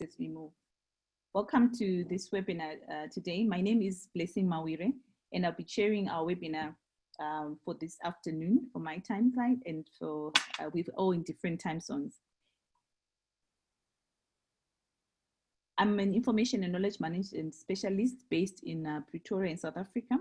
as we move. Welcome to this webinar uh, today. My name is Blessing Mawire, and I'll be chairing our webinar um, for this afternoon for my time side and for uh, we're all in different time zones. I'm an information and knowledge management specialist based in uh, Pretoria in South Africa.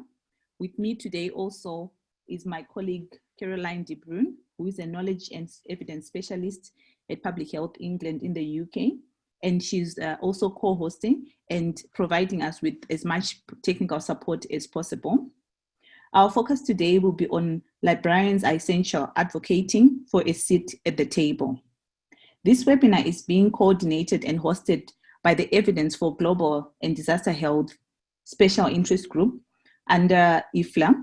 With me today also is my colleague Caroline De Bruin, who is a knowledge and evidence specialist at Public Health England in the UK. And she's uh, also co-hosting and providing us with as much technical support as possible. Our focus today will be on librarians are essential advocating for a seat at the table. This webinar is being coordinated and hosted by the Evidence for Global and Disaster Health Special Interest Group under IFLA.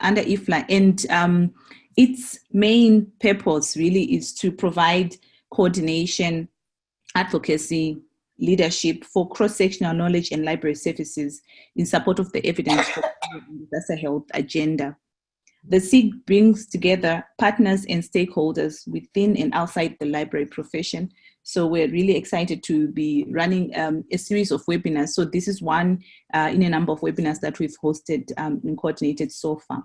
Under IFLA and um, its main purpose really is to provide coordination, advocacy, leadership for cross-sectional knowledge and library services in support of the evidence for disaster health agenda. The SIG brings together partners and stakeholders within and outside the library profession. So we're really excited to be running um, a series of webinars. So this is one uh, in a number of webinars that we've hosted um, and coordinated so far.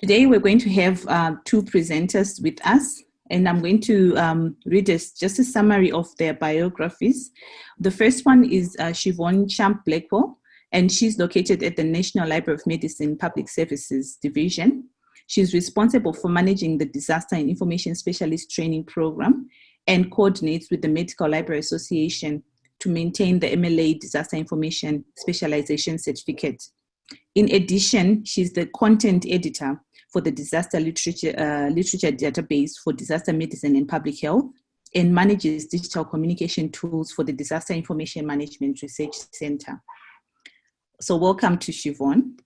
Today we're going to have uh, two presenters with us and I'm going to um, read this, just a summary of their biographies. The first one is uh, Siobhan Champ Blackwell, and she's located at the National Library of Medicine Public Services Division. She's responsible for managing the Disaster and Information Specialist Training Program and coordinates with the Medical Library Association to maintain the MLA Disaster Information Specialization Certificate. In addition, she's the content editor for the disaster literature, uh, literature database for disaster medicine and public health and manages digital communication tools for the Disaster Information Management Research Center. So welcome to Siobhan.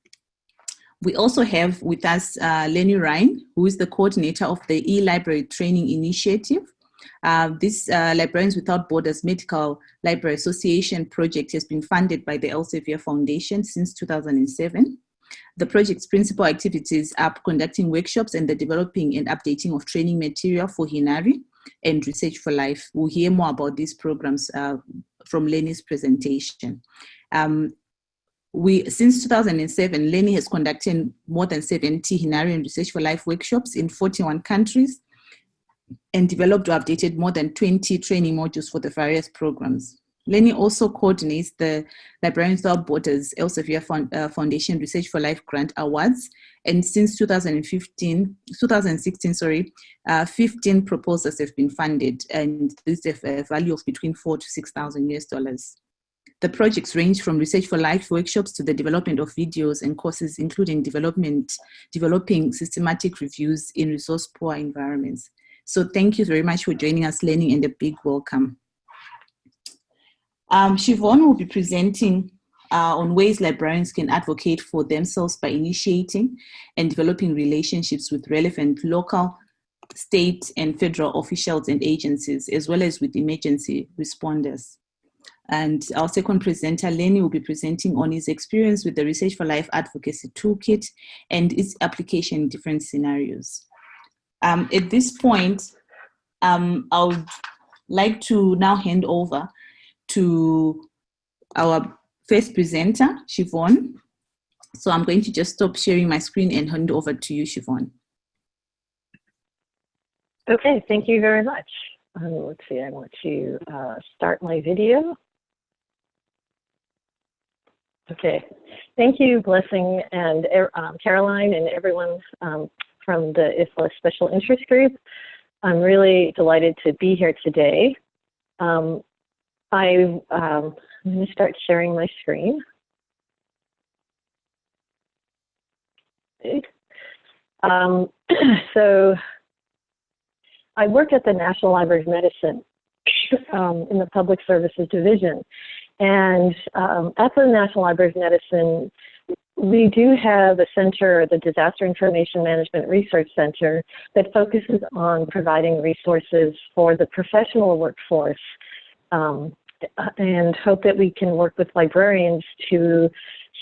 We also have with us uh, Lenny Rhine, who is the coordinator of the e-library training initiative. Uh, this uh, Librarians Without Borders Medical Library Association project has been funded by the Elsevier Foundation since 2007. The project's principal activities are conducting workshops and the developing and updating of training material for Hinari and Research for Life. We'll hear more about these programs uh, from Lenny's presentation. Um, we, since 2007, Lenny has conducted more than 70 Hinari and Research for Life workshops in 41 countries and developed or updated more than 20 training modules for the various programs. Lenny also coordinates the Librarians Without Borders Elsevier uh, Foundation Research for Life Grant Awards. And since 2015, 2016, sorry, uh, 15 proposals have been funded and this is a value of between four to 6,000 US dollars. The projects range from research for life workshops to the development of videos and courses, including development, developing systematic reviews in resource poor environments. So thank you very much for joining us, Lenny, and a big welcome. Um, Siobhan will be presenting uh, on ways librarians can advocate for themselves by initiating and developing relationships with relevant local, state and federal officials and agencies, as well as with emergency responders. And our second presenter, Lenny, will be presenting on his experience with the Research for Life Advocacy Toolkit and its application in different scenarios. Um, at this point, um, I would like to now hand over to our first presenter, Siobhan. So I'm going to just stop sharing my screen and hand over to you, Siobhan. Okay, thank you very much. Um, let's see, I want to uh, start my video. Okay, thank you, Blessing and um, Caroline and everyone um, from the IFLA Special Interest Group. I'm really delighted to be here today. Um, I, um, I'm going to start sharing my screen. Um, so I work at the National Library of Medicine um, in the Public Services Division. And um, at the National Library of Medicine, we do have a center, the Disaster Information Management Research Center, that focuses on providing resources for the professional workforce um, and hope that we can work with librarians to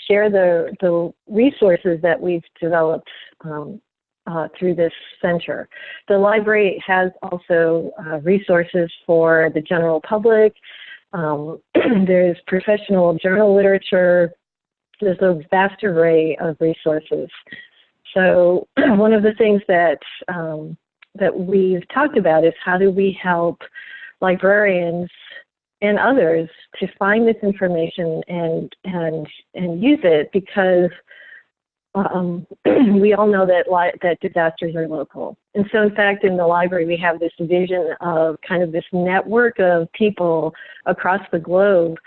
share the, the resources that we've developed um, uh, through this center. The library has also uh, resources for the general public. Um, there's professional journal literature. There's a vast array of resources. So one of the things that um, that we've talked about is how do we help librarians and others to find this information and and and use it because um, we all know that that disasters are local. And so, in fact, in the library, we have this vision of kind of this network of people across the globe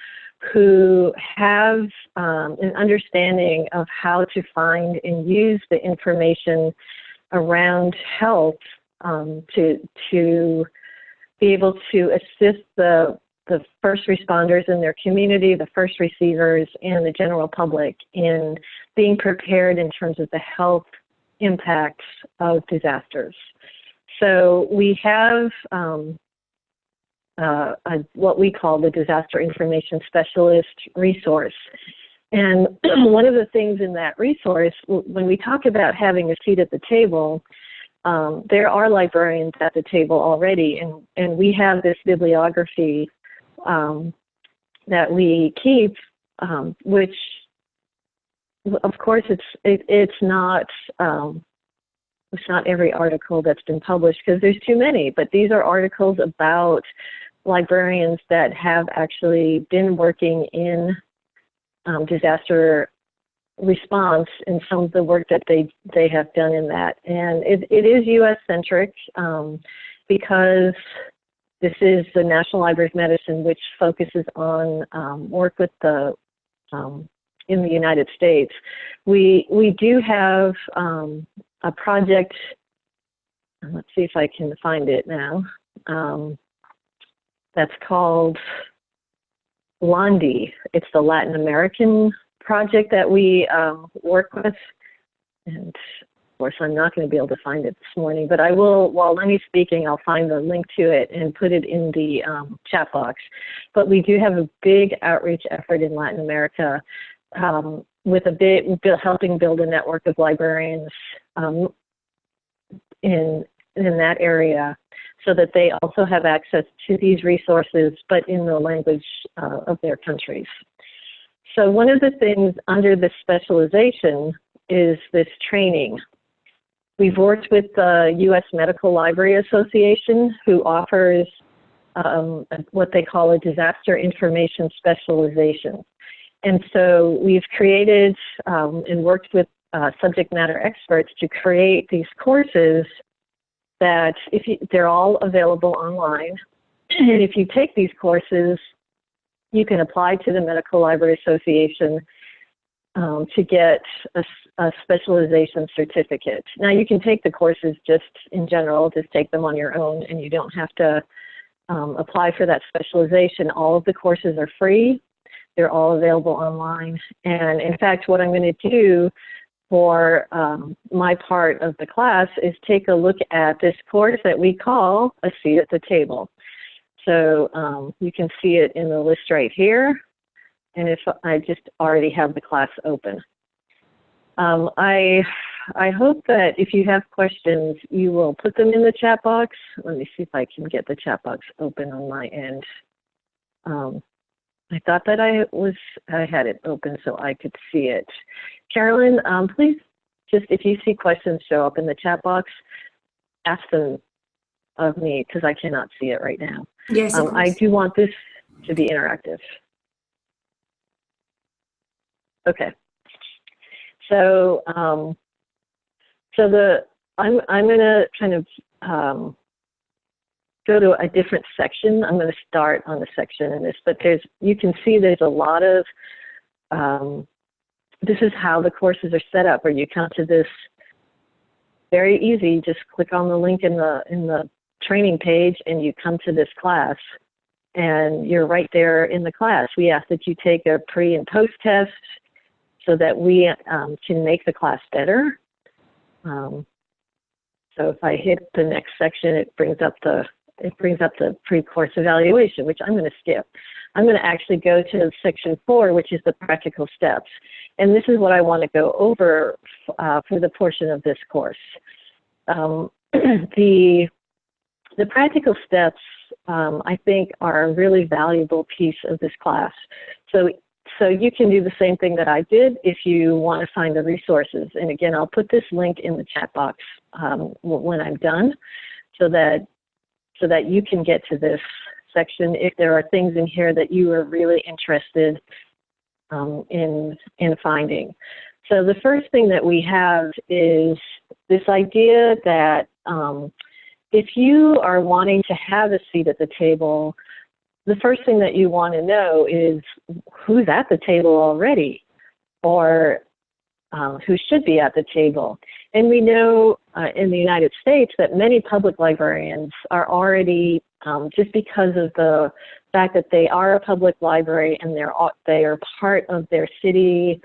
who have um, an understanding of how to find and use the information around health um, to to be able to assist the the first responders in their community, the first receivers, and the general public in being prepared in terms of the health impacts of disasters. So we have um, uh, a, what we call the Disaster Information Specialist resource. And one of the things in that resource, when we talk about having a seat at the table, um, there are librarians at the table already, and, and we have this bibliography um, that we keep, um, which of course it's it, it's not um, it's not every article that's been published because there's too many, but these are articles about librarians that have actually been working in um, disaster response and some of the work that they they have done in that. And it, it is U.S. centric um, because this is the National Library of Medicine, which focuses on um, work with the um, in the United States. We we do have um, a project. Let's see if I can find it now. Um, that's called LANDI. It's the Latin American project that we um, work with, and course, I'm not going to be able to find it this morning, but I will, while Lenny's speaking, I'll find the link to it and put it in the um, chat box. But we do have a big outreach effort in Latin America um, with a bit helping build a network of librarians um, in in that area so that they also have access to these resources, but in the language uh, of their countries. So one of the things under this specialization is this training We've worked with the U.S. Medical Library Association, who offers um, what they call a disaster information specialization. And so we've created um, and worked with uh, subject matter experts to create these courses that if you, they're all available online. And if you take these courses, you can apply to the Medical Library Association um, to get a, a, specialization certificate. Now you can take the courses just in general, just take them on your own and you don't have to um, apply for that specialization. All of the courses are free. They're all available online. And in fact, what I'm going to do for um, my part of the class is take a look at this course that we call a seat at the table. So um, you can see it in the list right here and if I just already have the class open. Um, I, I hope that if you have questions, you will put them in the chat box. Let me see if I can get the chat box open on my end. Um, I thought that I was I had it open so I could see it. Carolyn, um, please just if you see questions show up in the chat box, ask them of me because I cannot see it right now. Yes, um, I do want this to be interactive. Okay. So, um, so the I'm I'm to kind of um, go to a different section. I'm going to start on the section in this, but there's you can see there's a lot of um, this is how the courses are set up. Or you come to this very easy. Just click on the link in the in the training page, and you come to this class, and you're right there in the class. We ask that you take a pre and post test so that we um, can make the class better. Um, so if I hit the next section, it brings up the it brings up the pre-course evaluation, which I'm going to skip. I'm going to actually go to section four, which is the practical steps. And this is what I want to go over uh, for the portion of this course. um, the the practical steps um, I think are a really valuable piece of this class. So so you can do the same thing that I did if you want to find the resources. And again, I'll put this link in the chat box um, when I'm done, so that so that you can get to this section if there are things in here that you are really interested um, in in finding. So the first thing that we have is this idea that um, if you are wanting to have a seat at the table, the first thing that you want to know is who's at the table already or um, who should be at the table. And we know uh, in the United States that many public librarians are already, um, just because of the fact that they are a public library and they're they are part of their city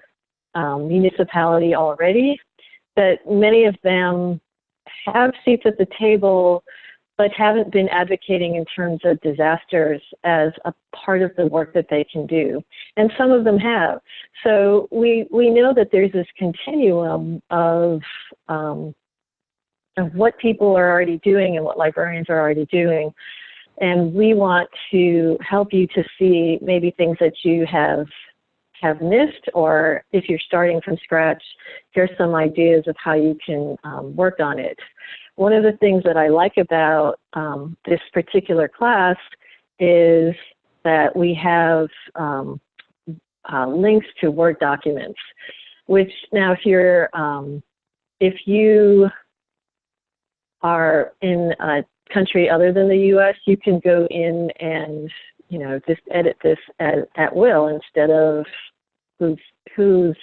um, municipality already, that many of them have seats at the table but haven't been advocating in terms of disasters as a part of the work that they can do. And some of them have. So we, we know that there's this continuum of, um, of what people are already doing and what librarians are already doing. And we want to help you to see maybe things that you have have missed, or if you're starting from scratch, here's some ideas of how you can um, work on it. One of the things that I like about um, this particular class is that we have um, uh, links to Word documents, which now if you're, um, if you are in a country other than the US, you can go in and, you know, just edit this at, at will instead of who's, who's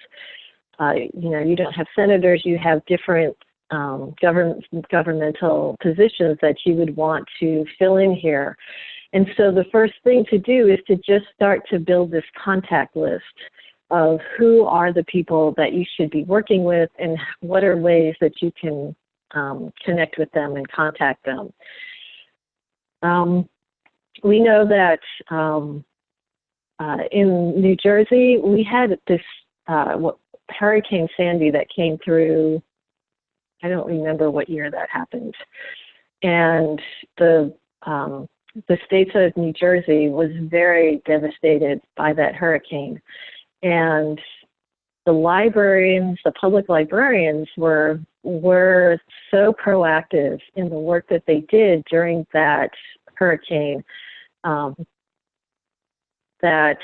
uh, you know, you don't have senators, you have different um, government, governmental positions that you would want to fill in here. And so the first thing to do is to just start to build this contact list of who are the people that you should be working with and what are ways that you can um, connect with them and contact them. Um, we know that um, uh, in New Jersey, we had this uh, Hurricane Sandy that came through I don't remember what year that happened. And the um, the state of New Jersey was very devastated by that hurricane. And the librarians, the public librarians were were so proactive in the work that they did during that hurricane um, that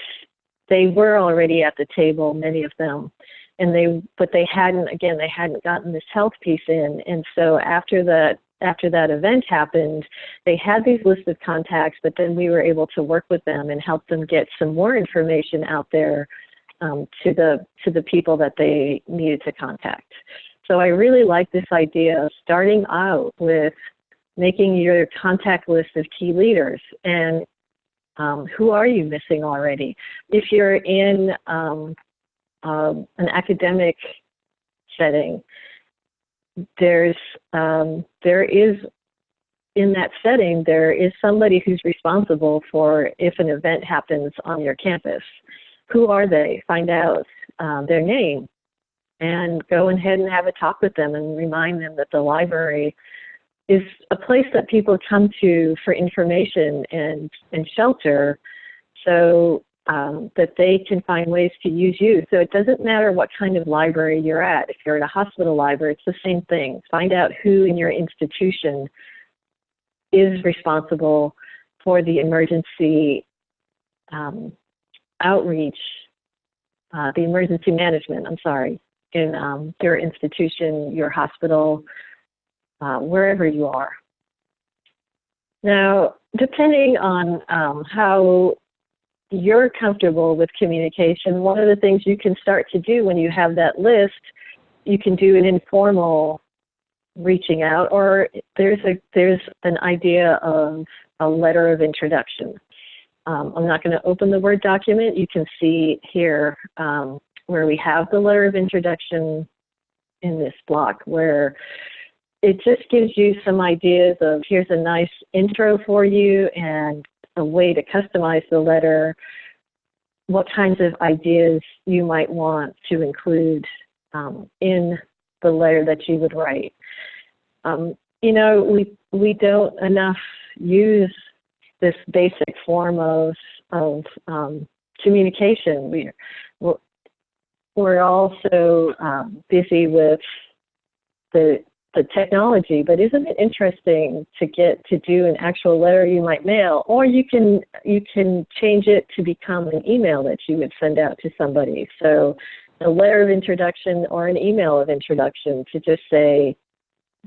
they were already at the table, many of them, and they but they hadn't again they hadn't gotten this health piece in. And so after that after that event happened they had these lists of contacts but then we were able to work with them and help them get some more information out there um, to the to the people that they needed to contact. So i really like this idea of starting out with making your contact list of key leaders. And um, who are you missing already? If you're in um, um, an academic setting, there's um, there is in that setting there is somebody who's responsible for if an event happens on your campus. Who are they? Find out um, their name and go ahead and have a talk with them and remind them that the library is a place that people come to for information and, and shelter. So um, that they can find ways to use you. So it doesn't matter what kind of library you're at. If you're at a hospital library, it's the same thing. Find out who in your institution is responsible for the emergency um, outreach, uh, the emergency management, I'm sorry, in um, your institution, your hospital, uh, wherever you are. Now, depending on um, how you're comfortable with communication, one of the things you can start to do when you have that list, you can do an informal reaching out, or there's a there's an idea of a letter of introduction. Um, I'm not going to open the Word document. You can see here um, where we have the letter of introduction in this block where it just gives you some ideas of here's a nice intro for you and a way to customize the letter, what kinds of ideas you might want to include um, in the letter that you would write. um, you know, we we don't enough use this basic form of of um, communication. We're we're, also um, busy with the the technology, but isn't it interesting to get to do an actual letter you might mail, or you can you can change it to become an email that you would send out to somebody. So a letter of introduction or an email of introduction to just say,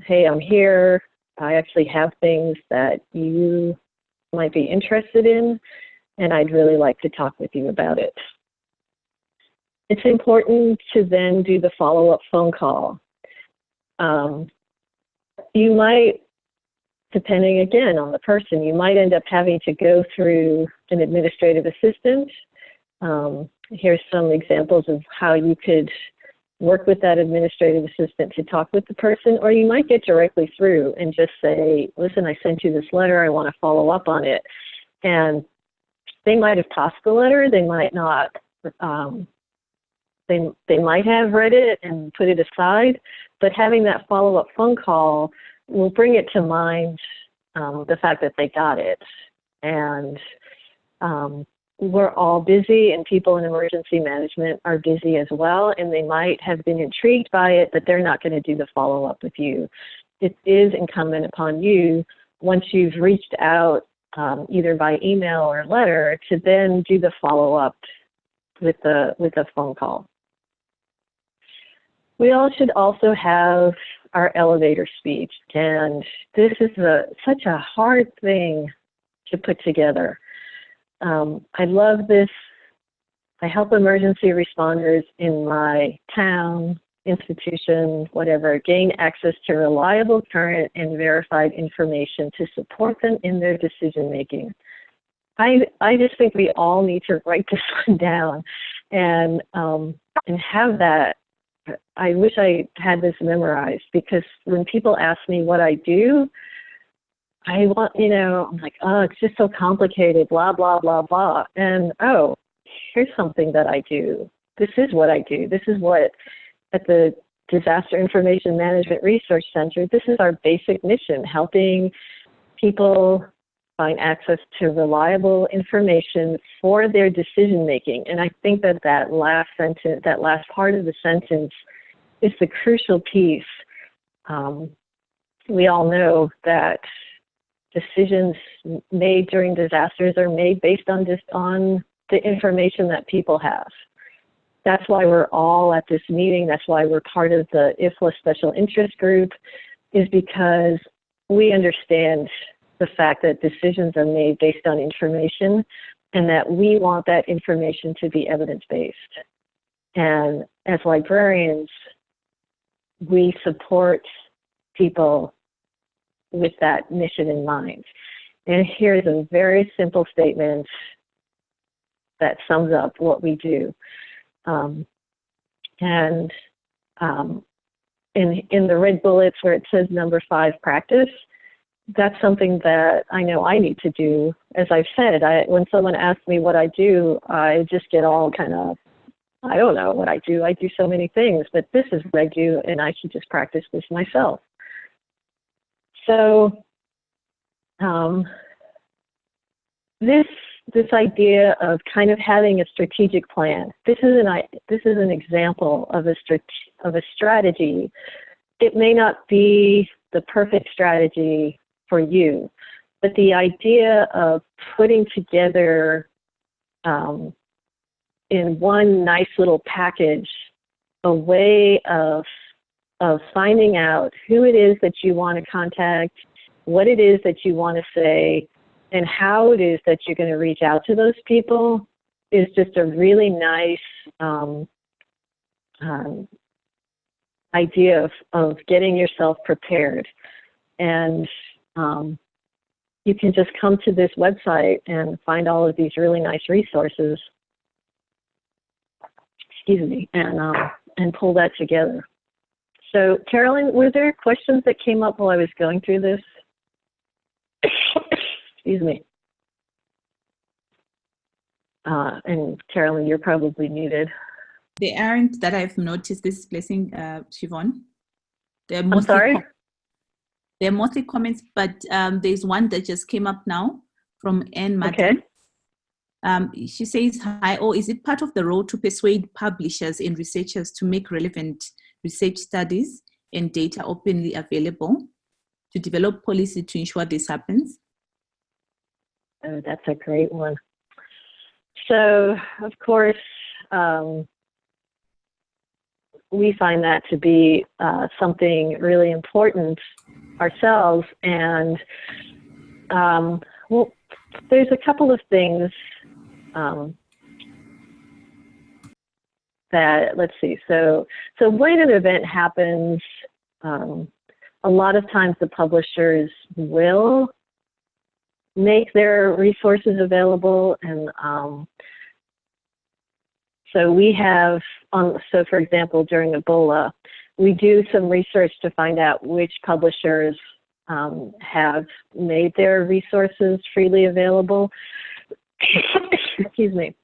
hey, I'm here. I actually have things that you might be interested in, and I'd really like to talk with you about it. It's important to then do the follow-up phone call. Um, you might, depending again on the person, you might end up having to go through an administrative assistant. Um, here's some examples of how you could work with that administrative assistant to talk with the person, or you might get directly through and just say, listen, I sent you this letter, I want to follow up on it. And they might have tossed the letter, they might not, um, they, they might have read it and put it aside, but having that follow-up phone call will bring it to mind um, the fact that they got it. And um, we're all busy and people in emergency management are busy as well and they might have been intrigued by it but they're not going to do the follow-up with you it is incumbent upon you once you've reached out um, either by email or letter to then do the follow-up with the with a phone call we all should also have our elevator speech and this is a, such a hard thing to put together um, I love this. I help emergency responders in my town, institution, whatever, gain access to reliable, current, and verified information to support them in their decision making. I, I just think we all need to write this one down and, um, and have that. I wish I had this memorized because when people ask me what I do, I want, you know, I'm like, oh, it's just so complicated, blah, blah, blah, blah. And oh, here's something that I do. This is what I do. This is what, at the Disaster Information Management Research Center, this is our basic mission, helping people find access to reliable information for their decision making. And I think that that last sentence, that last part of the sentence is the crucial piece. Um, we all know that decisions made during disasters are made based on just on the information that people have. That's why we're all at this meeting. That's why we're part of the IFLA special interest group is because we understand the fact that decisions are made based on information and that we want that information to be evidence-based. And as librarians, we support people with that mission in mind. And here's a very simple statement that sums up what we do. Um, and um, in, in the red bullets where it says number five practice, that's something that I know I need to do. As I've said, I, when someone asks me what I do, I just get all kind of, I don't know what I do. I do so many things, but this is what I do, and I should just practice this myself. So um, this this idea of kind of having a strategic plan. This is an this is an example of a of a strategy. It may not be the perfect strategy for you, but the idea of putting together um, in one nice little package a way of of finding out who it is that you want to contact, what it is that you want to say, and how it is that you're going to reach out to those people is just a really nice um, um, idea of, of getting yourself prepared. And um, you can just come to this website and find all of these really nice resources. Excuse me, and um, and pull that together. So, Carolyn, were there questions that came up while I was going through this? Excuse me. Uh, and Carolyn, you're probably muted. They aren't that I've noticed this blessing, uh, Siobhan. They're mostly I'm sorry? They're mostly comments, but um, there's one that just came up now from Anne Martin. Okay. Um, she says, hi, or is it part of the role to persuade publishers and researchers to make relevant research studies and data openly available to develop policy to ensure this happens? Oh, that's a great one. So, of course, um, we find that to be uh, something really important ourselves. And um, well, there's a couple of things um, that let's see. So, so when an event happens, um, a lot of times the publishers will make their resources available and um, so we have on so for example during ebola we do some research to find out which publishers um, have made their resources freely available. Excuse me.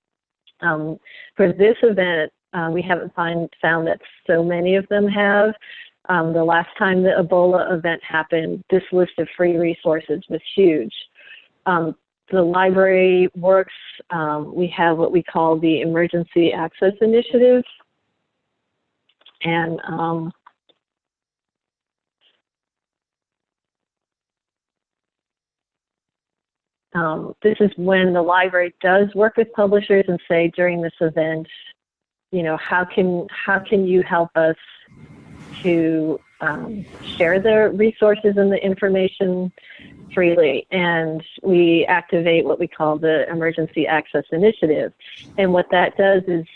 Um, for this event uh, we haven't find, found that so many of them have. Um, the last time the ebola event happened this list of free resources was huge. Um, the library works, um, we have what we call the Emergency Access Initiative. And um, um, this is when the library does work with publishers and say during this event, you know, how can, how can you help us to um, share the resources and the information freely. And we activate what we call the Emergency Access Initiative. And what that does is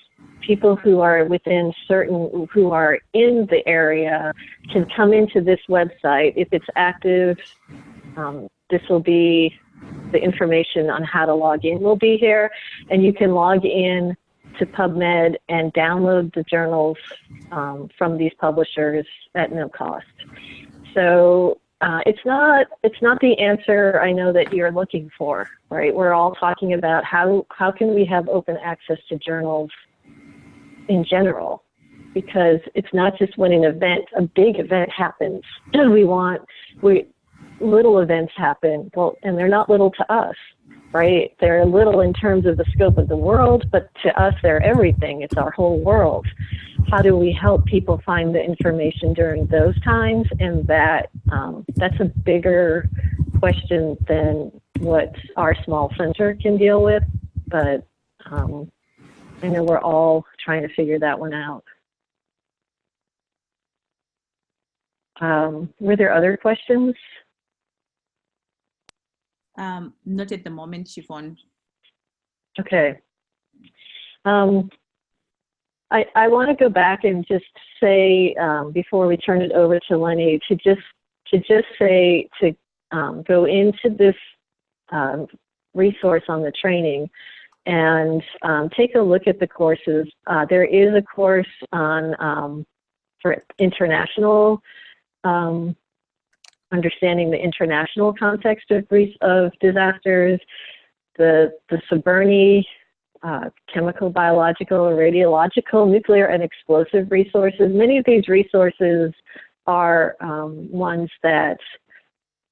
people who are within certain, who are in the area can come into this website. If it's active, um, this will be the information on how to log in will be here. And you can log in to PubMed and download the journals um, from these publishers at no cost. So uh, it's not it's not the answer I know that you're looking for, right? We're all talking about how how can we have open access to journals in general, because it's not just when an event, a big event happens. we want we little events happen, well, and they're not little to us right? They're little in terms of the scope of the world, but to us, they're everything. It's our whole world. How do we help people find the information during those times? And that um, that's a bigger question than what our small center can deal with. But um, I know we're all trying to figure that one out. Um, were there other questions? Um, not at the moment, Siobhan. Okay. Um, I, I want to go back and just say um, before we turn it over to Lenny to just to just say to um, go into this um, resource on the training and um, take a look at the courses. Uh, there is a course on um, for international um, understanding the international context of, of disasters, the, the CBRNE, uh, chemical, biological, radiological, nuclear, and explosive resources. Many of these resources are um, ones that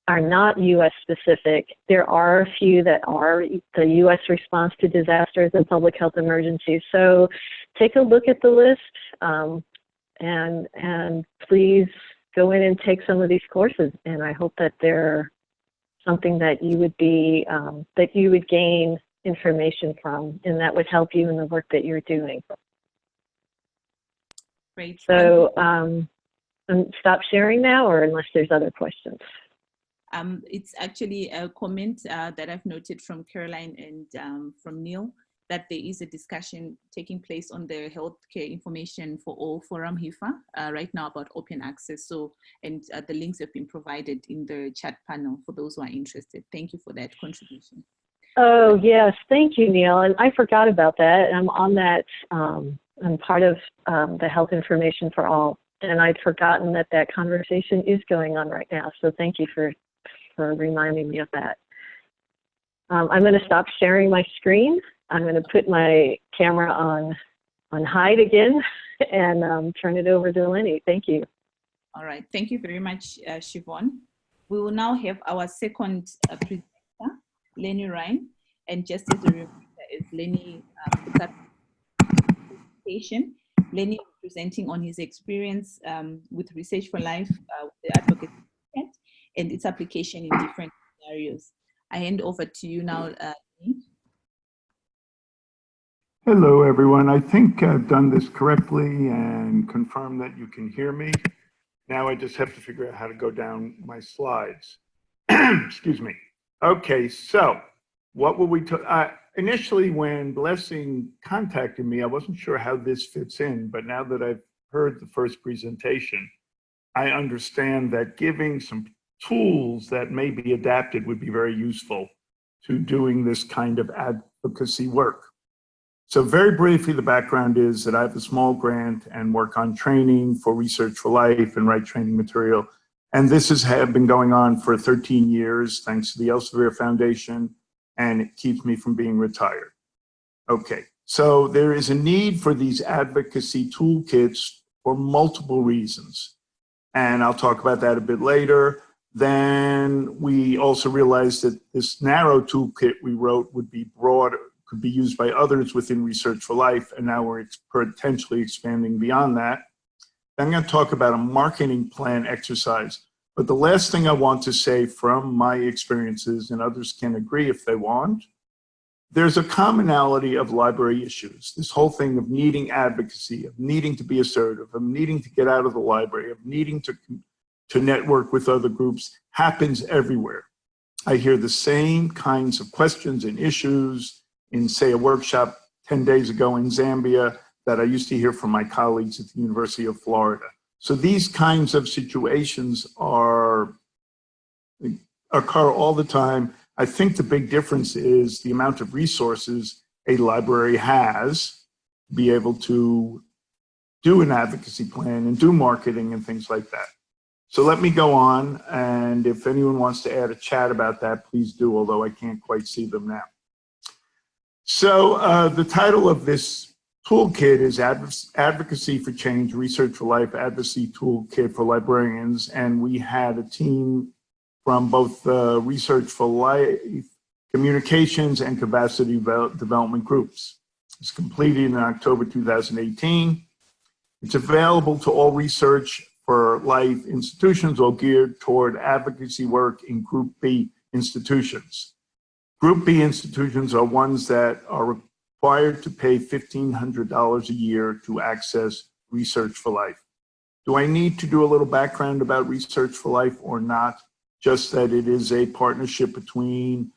are not U.S. specific. There are a few that are the U.S. response to disasters and public health emergencies. So take a look at the list um, and, and please go in and take some of these courses. And I hope that they're something that you would be, um, that you would gain information from and that would help you in the work that you're doing. Great. So um, stop sharing now or unless there's other questions. Um, it's actually a comment uh, that I've noted from Caroline and um, from Neil that there is a discussion taking place on the healthcare information for all forum HIFA uh, right now about open access. So, and uh, the links have been provided in the chat panel for those who are interested. Thank you for that contribution. Oh, yes. Thank you, Neil. And I forgot about that. I'm on that. Um, I'm part of um, the health information for all. And I'd forgotten that that conversation is going on right now. So thank you for, for reminding me of that. Um, I'm going to stop sharing my screen. I'm going to put my camera on on hide again and um, turn it over to Lenny. Thank you. All right. Thank you very much, uh, Siobhan. We will now have our second uh, presenter, Lenny Rhine. And just as a reminder, as Lenny um, presentation, Lenny presenting on his experience um, with Research for Life, uh, the Movement, and its application in different scenarios. I hand over to you now, uh. Hello, everyone. I think I've done this correctly and confirmed that you can hear me. Now I just have to figure out how to go down my slides. Excuse me. Okay, so what will we talk? Uh, initially, when Blessing contacted me, I wasn't sure how this fits in, but now that I've heard the first presentation, I understand that giving some tools that may be adapted would be very useful to doing this kind of advocacy work. So very briefly, the background is that I have a small grant and work on training for Research for Life and write training material. And this has been going on for 13 years, thanks to the Elsevier Foundation, and it keeps me from being retired. Okay, so there is a need for these advocacy toolkits for multiple reasons. And I'll talk about that a bit later. Then we also realized that this narrow toolkit we wrote would be broader, could be used by others within Research for Life, and now we're potentially expanding beyond that. I'm going to talk about a marketing plan exercise. But the last thing I want to say from my experiences, and others can agree if they want, there's a commonality of library issues. This whole thing of needing advocacy, of needing to be assertive, of needing to get out of the library, of needing to, to network with other groups happens everywhere. I hear the same kinds of questions and issues in, say, a workshop 10 days ago in Zambia that I used to hear from my colleagues at the University of Florida. So these kinds of situations are occur all the time. I think the big difference is the amount of resources a library has to be able to do an advocacy plan and do marketing and things like that. So let me go on, and if anyone wants to add a chat about that, please do, although I can't quite see them now. So uh, the title of this toolkit is Advocacy for Change, Research for Life Advocacy Toolkit for Librarians. And we had a team from both the Research for Life, Communications and Capacity Development groups. It's completed in October 2018. It's available to all research for life institutions or geared toward advocacy work in Group B institutions. Group B institutions are ones that are required to pay $1,500 a year to access Research for Life. Do I need to do a little background about Research for Life or not? Just that it is a partnership between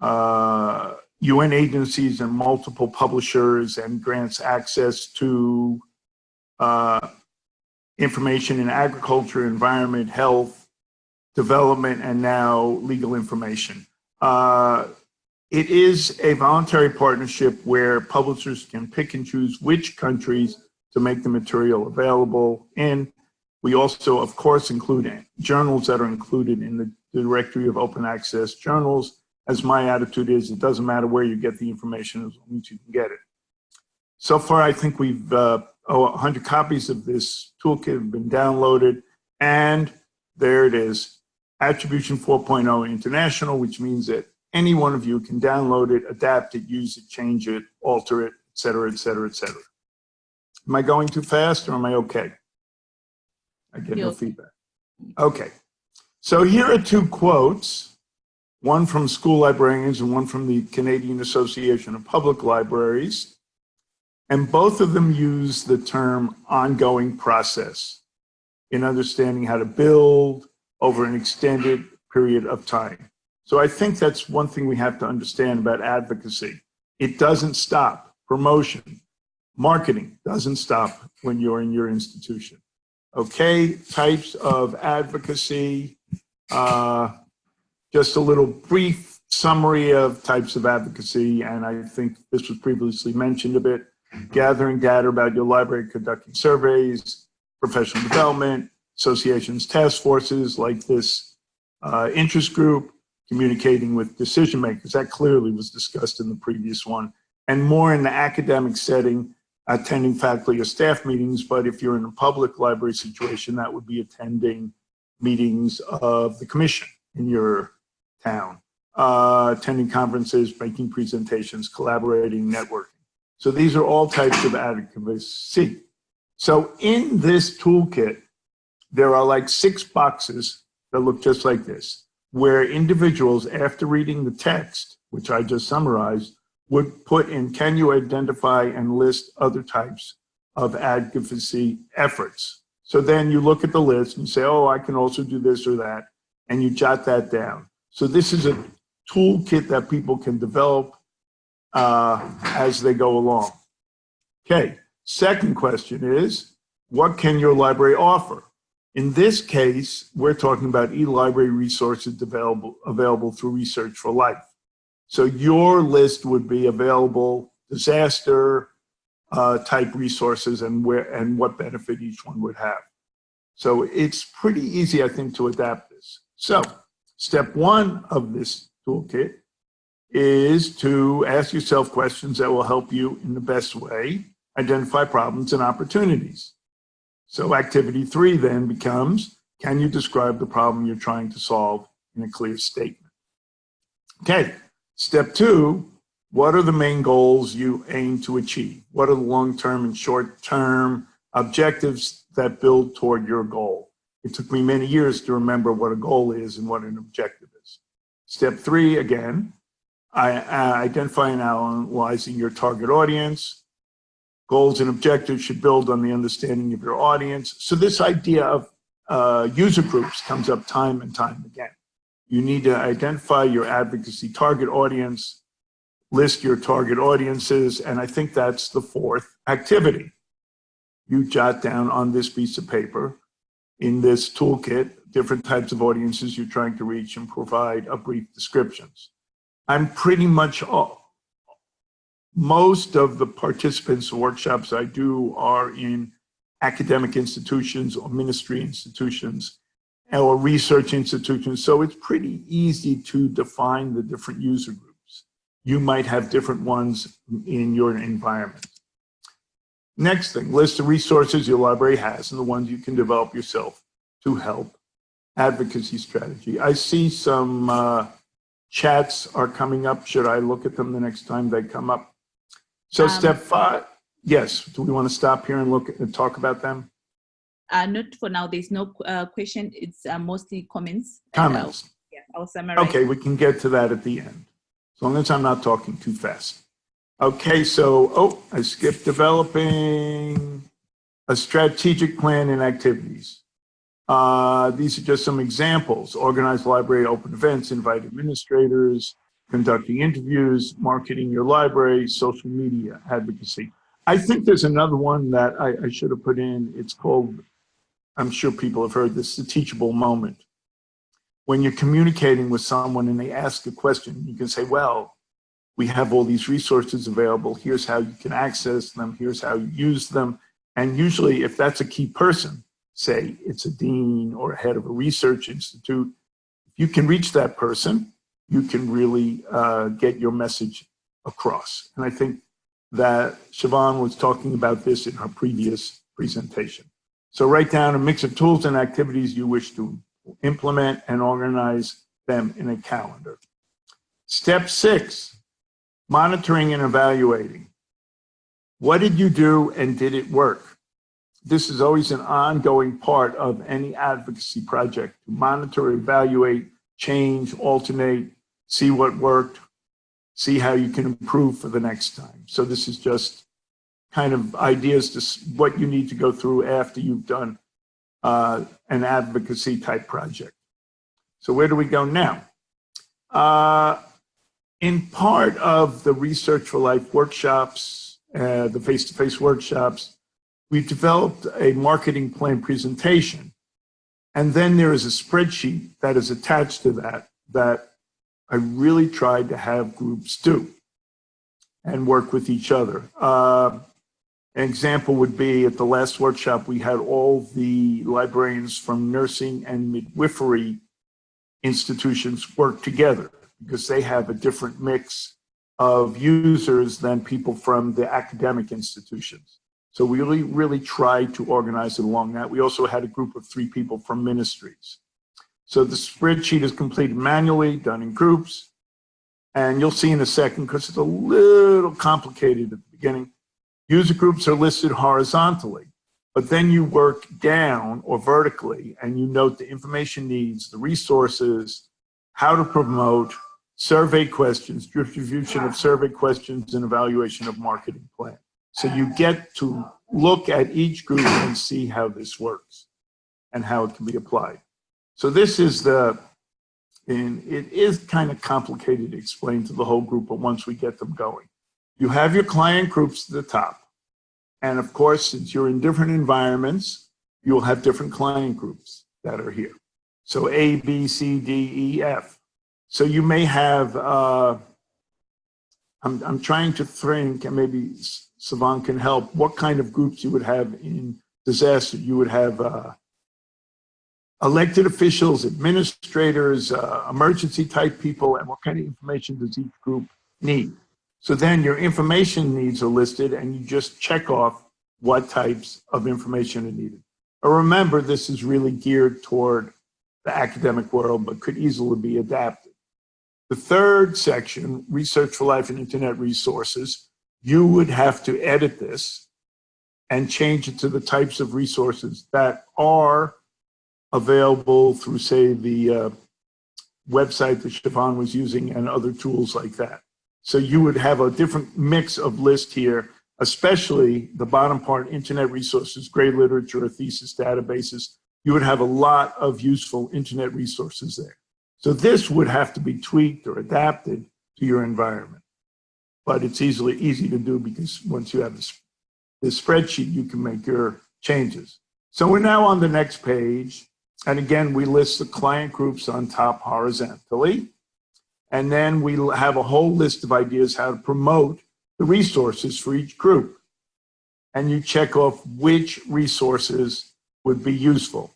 uh, UN agencies and multiple publishers and grants access to uh, information in agriculture, environment, health, development, and now legal information. Uh, it is a voluntary partnership where publishers can pick and choose which countries to make the material available in. We also, of course, include journals that are included in the directory of open access journals. As my attitude is, it doesn't matter where you get the information as long as you can get it. So far, I think we've, uh, oh, 100 copies of this toolkit have been downloaded, and there it is, Attribution 4.0 International, which means that any one of you can download it, adapt it, use it, change it, alter it, et cetera, et cetera, et cetera. Am I going too fast or am I okay? I get no feedback. Okay. So here are two quotes, one from school librarians and one from the Canadian Association of Public Libraries. And both of them use the term ongoing process in understanding how to build, over an extended period of time. So I think that's one thing we have to understand about advocacy. It doesn't stop. Promotion, marketing doesn't stop when you're in your institution. Okay, types of advocacy, uh, just a little brief summary of types of advocacy, and I think this was previously mentioned a bit, gathering data about your library, conducting surveys, professional development, associations, task forces like this uh, interest group, communicating with decision makers. That clearly was discussed in the previous one. And more in the academic setting, attending faculty or staff meetings, but if you're in a public library situation, that would be attending meetings of the commission in your town, uh, attending conferences, making presentations, collaborating, networking. So these are all types of advocacy. So in this toolkit, there are like six boxes that look just like this, where individuals, after reading the text, which I just summarized, would put in, can you identify and list other types of advocacy efforts? So then you look at the list and say, oh, I can also do this or that, and you jot that down. So this is a toolkit that people can develop uh, as they go along. Okay, second question is, what can your library offer? In this case, we're talking about e-library resources available, available through Research for Life. So your list would be available disaster uh, type resources and where and what benefit each one would have. So it's pretty easy, I think, to adapt this. So step one of this toolkit is to ask yourself questions that will help you in the best way identify problems and opportunities. So activity three then becomes, can you describe the problem you're trying to solve in a clear statement? Okay, step two, what are the main goals you aim to achieve? What are the long-term and short-term objectives that build toward your goal? It took me many years to remember what a goal is and what an objective is. Step three, again, I, uh, identify and analyzing your target audience. Goals and objectives should build on the understanding of your audience. So this idea of uh, user groups comes up time and time again. You need to identify your advocacy target audience, list your target audiences, and I think that's the fourth activity. You jot down on this piece of paper in this toolkit different types of audiences you're trying to reach and provide a brief descriptions. I'm pretty much all, most of the participants workshops I do are in academic institutions or ministry institutions or research institutions. So it's pretty easy to define the different user groups. You might have different ones in your environment. Next thing, list the resources your library has and the ones you can develop yourself to help advocacy strategy. I see some uh, chats are coming up. Should I look at them the next time they come up? So um, step five, yes. Do we want to stop here and look and talk about them? Uh, not for now. There's no uh, question. It's uh, mostly comments. Comments. I'll, yeah, I'll summarize. Okay, we can get to that at the end. As long as I'm not talking too fast. Okay, so, oh, I skipped developing a strategic plan and activities. Uh, these are just some examples. Organize library open events, invite administrators, conducting interviews, marketing your library, social media advocacy. I think there's another one that I, I should have put in. It's called, I'm sure people have heard this, the teachable moment. When you're communicating with someone and they ask a question, you can say, well, we have all these resources available. Here's how you can access them. Here's how you use them. And usually if that's a key person, say it's a dean or head of a research institute, if you can reach that person, you can really uh, get your message across. And I think that Siobhan was talking about this in her previous presentation. So write down a mix of tools and activities you wish to implement and organize them in a calendar. Step six, monitoring and evaluating. What did you do and did it work? this is always an ongoing part of any advocacy project to monitor, evaluate, change, alternate, see what worked, see how you can improve for the next time. So this is just kind of ideas to what you need to go through after you've done uh, an advocacy type project. So where do we go now? Uh, in part of the Research for Life workshops, uh, the face-to-face -face workshops, we've developed a marketing plan presentation. And then there is a spreadsheet that is attached to that that I really tried to have groups do and work with each other. Uh, an example would be at the last workshop, we had all the librarians from nursing and midwifery institutions work together because they have a different mix of users than people from the academic institutions. So we really, really tried to organize it along that. We also had a group of three people from ministries. So the spreadsheet is completed manually, done in groups. And you'll see in a second, because it's a little complicated at the beginning, user groups are listed horizontally, but then you work down or vertically and you note the information needs, the resources, how to promote, survey questions, distribution of survey questions, and evaluation of marketing plan. So you get to look at each group and see how this works and how it can be applied. So this is the, and it is kind of complicated to explain to the whole group, but once we get them going. You have your client groups at the top. And of course, since you're in different environments, you'll have different client groups that are here. So A, B, C, D, E, F. So you may have, uh, I'm, I'm trying to think, and maybe Siobhan can help, what kind of groups you would have in disaster. You would have uh, elected officials, administrators, uh, emergency type people, and what kind of information does each group need? So then your information needs are listed and you just check off what types of information are needed. Remember, this is really geared toward the academic world, but could easily be adapted. The third section, Research for Life and Internet Resources, you would have to edit this and change it to the types of resources that are available through, say, the uh, website that Stefan was using and other tools like that. So you would have a different mix of list here, especially the bottom part, internet resources, grey literature, thesis databases. You would have a lot of useful internet resources there. So this would have to be tweaked or adapted to your environment. But it's easily easy to do because once you have this, this spreadsheet, you can make your changes. So we're now on the next page. And again, we list the client groups on top horizontally. And then we have a whole list of ideas how to promote the resources for each group. And you check off which resources would be useful.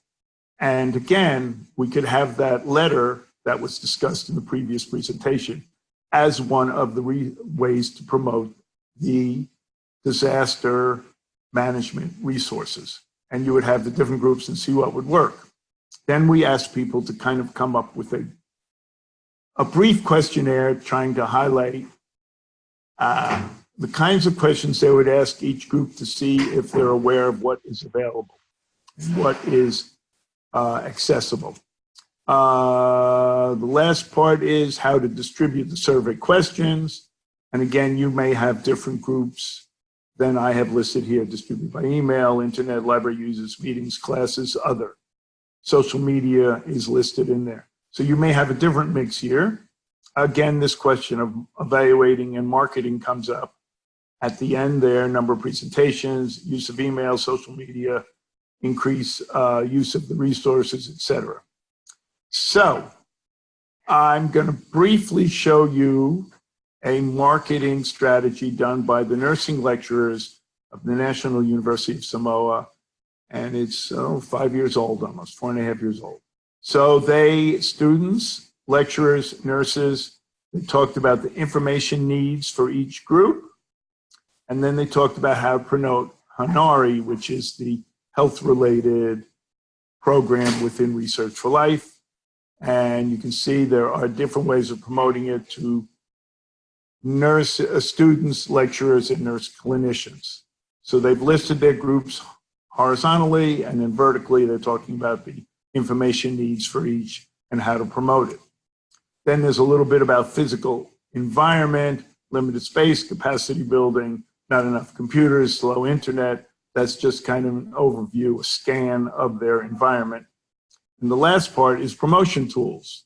And again, we could have that letter that was discussed in the previous presentation as one of the ways to promote the disaster management resources. And you would have the different groups and see what would work. Then we asked people to kind of come up with a, a brief questionnaire trying to highlight uh, the kinds of questions they would ask each group to see if they're aware of what is available, what is uh, accessible. Uh, the last part is how to distribute the survey questions. And again, you may have different groups than I have listed here, distributed by email, internet, library users, meetings, classes, other social media is listed in there. So you may have a different mix here. Again, this question of evaluating and marketing comes up. At the end there, number of presentations, use of email, social media, increase uh, use of the resources, etc. So I'm going to briefly show you a marketing strategy done by the nursing lecturers of the National University of Samoa and it's oh, five years old almost, four and a half years old. So they, students, lecturers, nurses, they talked about the information needs for each group. And then they talked about how to promote HINARI, which is the health-related program within Research for Life. And you can see there are different ways of promoting it to nurse uh, students, lecturers, and nurse clinicians. So they've listed their groups horizontally and then vertically they're talking about the information needs for each and how to promote it. Then there's a little bit about physical environment, limited space, capacity building, not enough computers, slow internet. That's just kind of an overview, a scan of their environment. And the last part is promotion tools,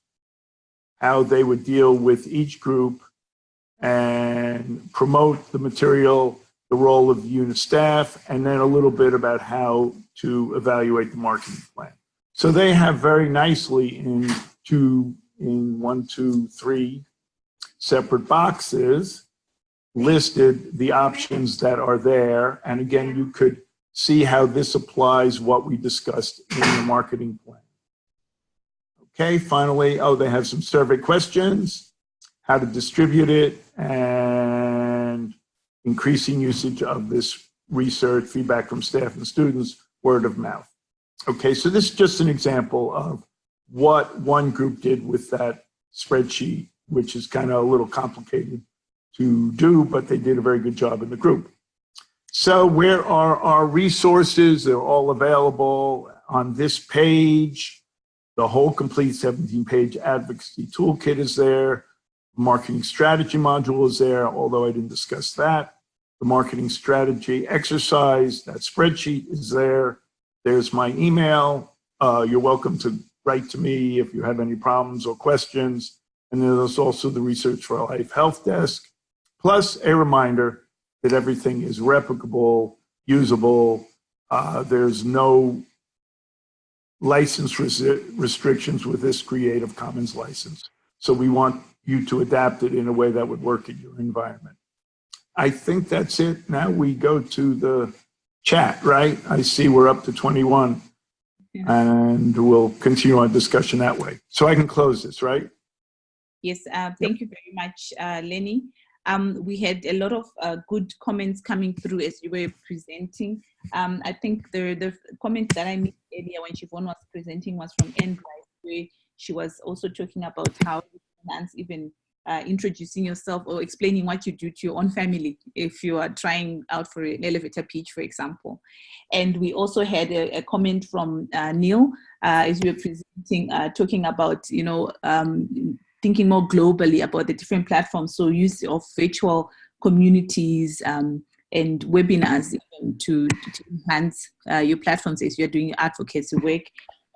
how they would deal with each group and promote the material the role of unit staff, and then a little bit about how to evaluate the marketing plan. So they have very nicely in two, in one, two, three separate boxes listed the options that are there. And again, you could see how this applies what we discussed in the marketing plan. Okay, finally, oh, they have some survey questions, how to distribute it, and increasing usage of this research, feedback from staff and students, word of mouth. Okay, so this is just an example of what one group did with that spreadsheet, which is kind of a little complicated to do, but they did a very good job in the group. So where are our resources? They're all available on this page. The whole complete 17-page advocacy toolkit is there. Marketing strategy module is there, although I didn't discuss that. The marketing strategy exercise, that spreadsheet is there. There's my email. Uh, you're welcome to write to me if you have any problems or questions. And then there's also the Research for Life Health Desk, plus a reminder that everything is replicable, usable. Uh, there's no license res restrictions with this Creative Commons license. So we want you to adapt it in a way that would work in your environment. I think that's it. Now we go to the chat, right? I see we're up to 21 yeah. and we'll continue our discussion that way. So I can close this, right? Yes, uh, thank yep. you very much, uh, Lenny. Um, we had a lot of uh, good comments coming through as you were presenting. Um, I think the, the comments that I made earlier when Siobhan was presenting was from Anne where she was also talking about how finance even uh, introducing yourself or explaining what you do to your own family if you are trying out for an elevator pitch, for example. And we also had a, a comment from uh, Neil uh, as we were presenting, uh, talking about, you know, um, thinking more globally about the different platforms. So use of virtual communities um, and webinars to, to enhance uh, your platforms as you're doing advocacy work.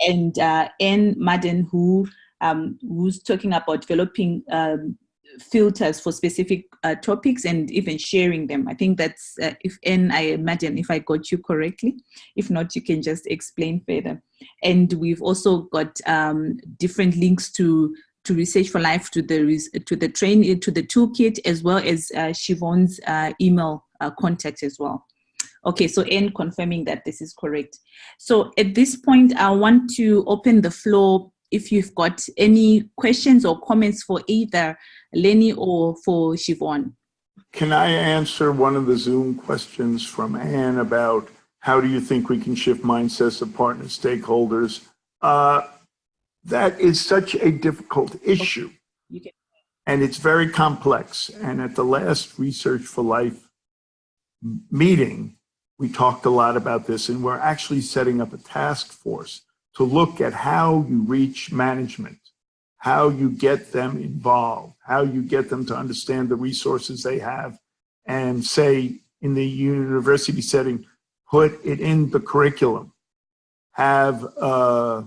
And uh, Anne Madden, who um, who's talking about developing um, filters for specific uh, topics and even sharing them. I think that's, uh, if Anne, I imagine if I got you correctly. If not, you can just explain further. And we've also got um, different links to to Research for Life, to the to the train to the toolkit, as well as uh, Siobhan's uh, email uh, contact as well. Okay, so Anne confirming that this is correct. So at this point, I want to open the floor if you've got any questions or comments for either Lenny or for Siobhan. Can I answer one of the Zoom questions from Anne about how do you think we can shift mindsets of partner stakeholders? Uh, that is such a difficult issue. And it's very complex. And at the last Research for Life meeting, we talked a lot about this and we're actually setting up a task force to look at how you reach management, how you get them involved, how you get them to understand the resources they have and say in the university setting, put it in the curriculum, have uh,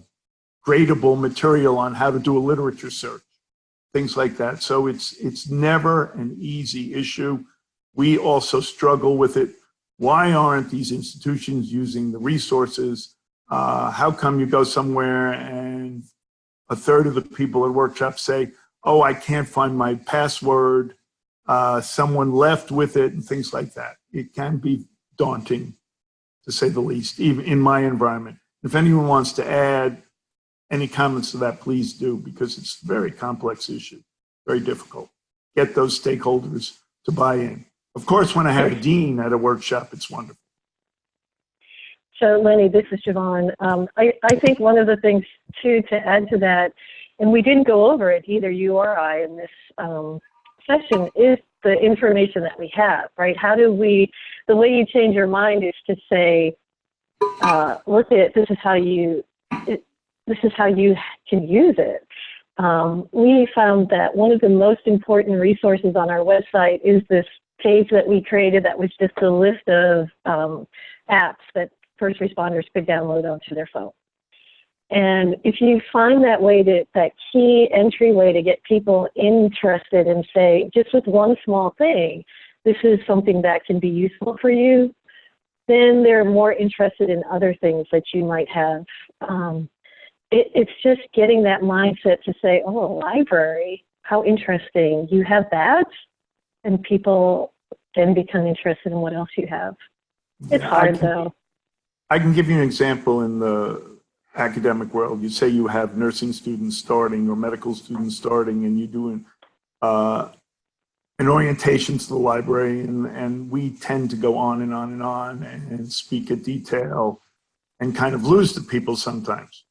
gradable material on how to do a literature search, things like that. So it's, it's never an easy issue. We also struggle with it. Why aren't these institutions using the resources? Uh, how come you go somewhere and a third of the people at workshops say, oh, I can't find my password, uh, someone left with it and things like that. It can be daunting to say the least, even in my environment. If anyone wants to add any comments to that, please do, because it's a very complex issue, very difficult. Get those stakeholders to buy in. Of course, when I have a dean at a workshop, it's wonderful. So Lenny, this is Siobhan. Um, I, I think one of the things too to add to that, and we didn't go over it either you or I in this um, session, is the information that we have, right? How do we, the way you change your mind is to say, uh, look at, this is how you, it, this is how you can use it. Um, we found that one of the most important resources on our website is this page that we created that was just a list of um, apps that first responders could download onto their phone. And if you find that way to, that key entryway to get people interested and say, just with one small thing, this is something that can be useful for you, then they're more interested in other things that you might have. Um, it, it's just getting that mindset to say, oh, a library, how interesting. You have that? And people then become interested in what else you have. It's yeah, hard though. I can give you an example in the academic world. You say you have nursing students starting or medical students starting and you do doing uh, an orientation to the library and, and we tend to go on and on and on and speak at detail and kind of lose the people sometimes.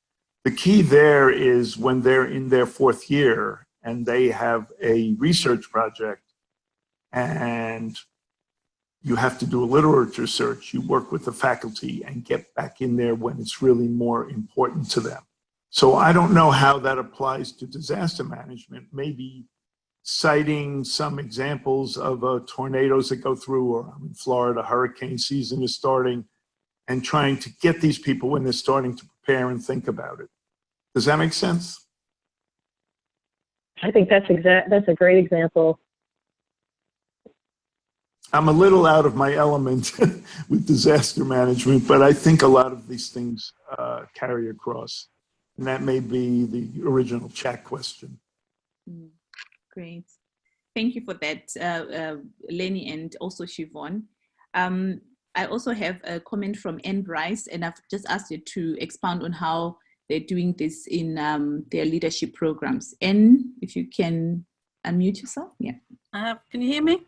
the key there is when they're in their fourth year and they have a research project and you have to do a literature search, you work with the faculty and get back in there when it's really more important to them. So I don't know how that applies to disaster management. Maybe citing some examples of uh, tornadoes that go through, or I'm in Florida, hurricane season is starting, and trying to get these people when they're starting to prepare and think about it. Does that make sense? I think that's exact. That's a great example. I'm a little out of my element with disaster management, but I think a lot of these things uh, carry across. And that may be the original chat question. Mm, great. Thank you for that, uh, uh, Lenny and also Siobhan. Um, I also have a comment from Anne Bryce, and I've just asked you to expound on how they're doing this in um, their leadership programs. Anne, if you can unmute yourself. Yeah. Uh, can you hear me?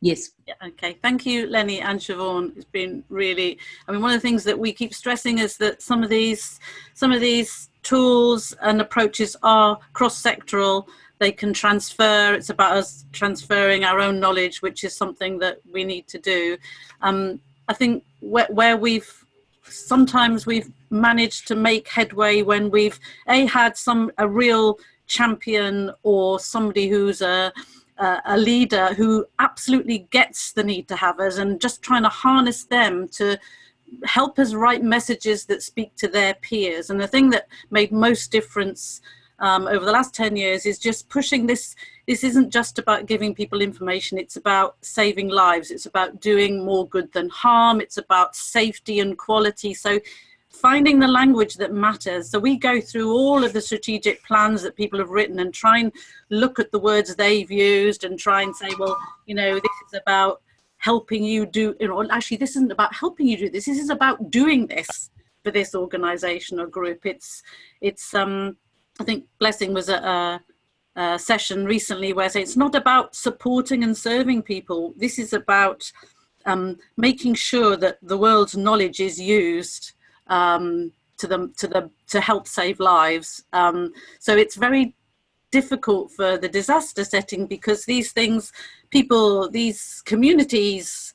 Yes. Yeah, okay. Thank you, Lenny and Siobhan. It's been really, I mean, one of the things that we keep stressing is that some of these, some of these tools and approaches are cross-sectoral. They can transfer. It's about us transferring our own knowledge, which is something that we need to do. Um, I think where, where we've sometimes we've managed to make headway when we've a had some a real champion or somebody who's a a leader who absolutely gets the need to have us and just trying to harness them to help us write messages that speak to their peers and the thing that made most difference um, over the last 10 years is just pushing this. This isn't just about giving people information, it's about saving lives. It's about doing more good than harm. It's about safety and quality. So finding the language that matters. So we go through all of the strategic plans that people have written and try and look at the words they've used and try and say, well, you know, this is about helping you do, you know, actually this isn't about helping you do this. This is about doing this for this organization or group. It's, it's, um, I think Blessing was a session recently where I say it's not about supporting and serving people. This is about um, making sure that the world's knowledge is used um, to them to the to help save lives. Um, so it's very difficult for the disaster setting because these things, people, these communities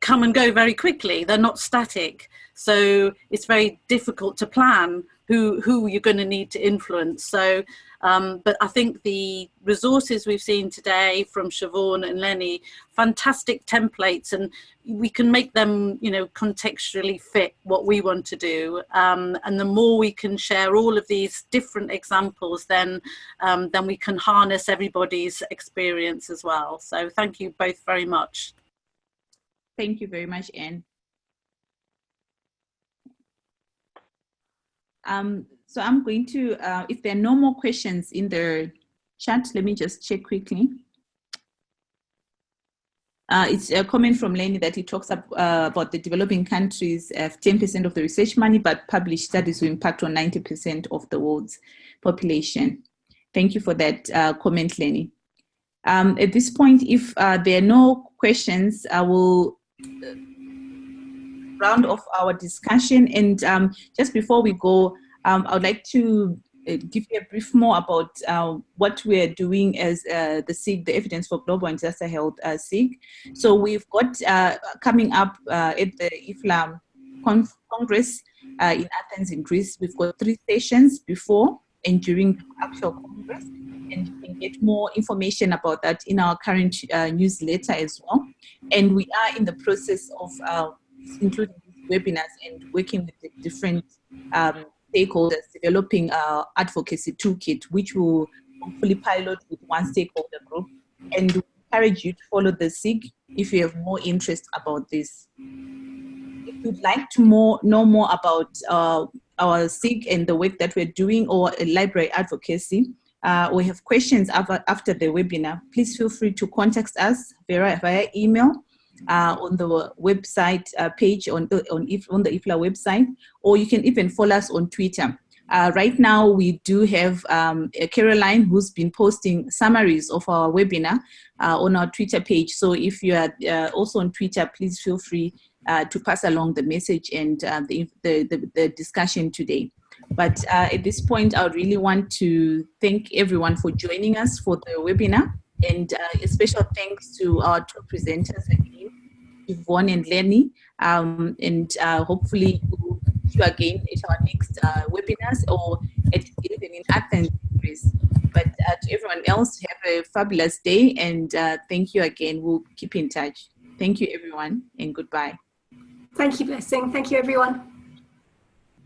come and go very quickly. They're not static. So it's very difficult to plan who, who you're going to need to influence. So, um, but I think the resources we've seen today from Siobhan and Lenny, fantastic templates, and we can make them, you know, contextually fit what we want to do. Um, and the more we can share all of these different examples, then, um, then we can harness everybody's experience as well. So thank you both very much. Thank you very much, Anne. Um, so I'm going to, uh, if there are no more questions in the chat, let me just check quickly. Uh, it's a comment from Lenny that he talks up, uh, about the developing countries have 10% of the research money, but published studies will impact on 90% of the world's population. Thank you for that uh, comment, Lenny. Um, at this point, if uh, there are no questions, I will round of our discussion. And um, just before we go, um, I would like to uh, give you a brief more about uh, what we're doing as uh, the SIG, the Evidence for Global and Disaster Health uh, SIG. So we've got uh, coming up uh, at the IFLA Congress in Athens in Greece, we've got three sessions before and during the actual Congress. And you can get more information about that in our current newsletter as well. And we are in the process of including webinars and working with the different um, stakeholders, developing our advocacy toolkit, which will hopefully pilot with one stakeholder group. And we encourage you to follow the SIG if you have more interest about this. If you'd like to more, know more about uh, our SIG and the work that we're doing or library advocacy, uh, we have questions after, after the webinar, please feel free to contact us via, via email uh, on the website uh, page on, on, if, on the IFLA website, or you can even follow us on Twitter. Uh, right now, we do have um, Caroline who's been posting summaries of our webinar uh, on our Twitter page. So if you are uh, also on Twitter, please feel free uh, to pass along the message and the, the, the, the, discussion today. But uh, at this point, I really want to thank everyone for joining us for the webinar. And uh, a special thanks to our two presenters again, Siobhan and Lenny. Um, and uh, hopefully we'll see you again at our next uh, webinars or at, even in Athens. But uh, to everyone else, have a fabulous day and uh, thank you again. We'll keep in touch. Thank you, everyone, and goodbye. Thank you, Blessing. Thank you, everyone.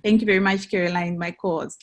Thank you very much, Caroline, my cause.